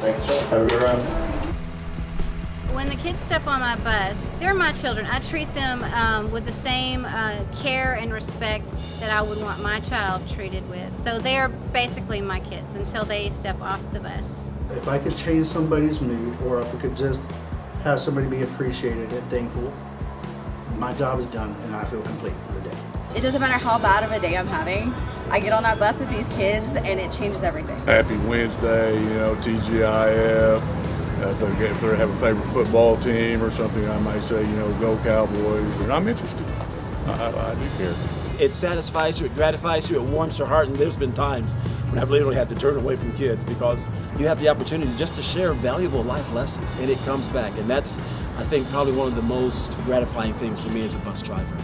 Thank you, sir. Have a good ride. When the kids step on my bus, they're my children. I treat them um, with the same uh, care and respect that I would want my child treated with. So they're basically my kids until they step off the bus. If I could change somebody's mood or if I could just have somebody be appreciated and thankful, my job is done and I feel complete for the day. It doesn't matter how bad of a day I'm having. I get on that bus with these kids and it changes everything. Happy Wednesday, you know, TGIF. Uh, if, they, if they have a favorite football team or something, I might say, you know, go Cowboys. And I'm interested. I, I, I do care. It satisfies you, it gratifies you, it warms your heart, and there's been times when I've literally had to turn away from kids because you have the opportunity just to share valuable life lessons, and it comes back. And that's, I think, probably one of the most gratifying things to me as a bus driver.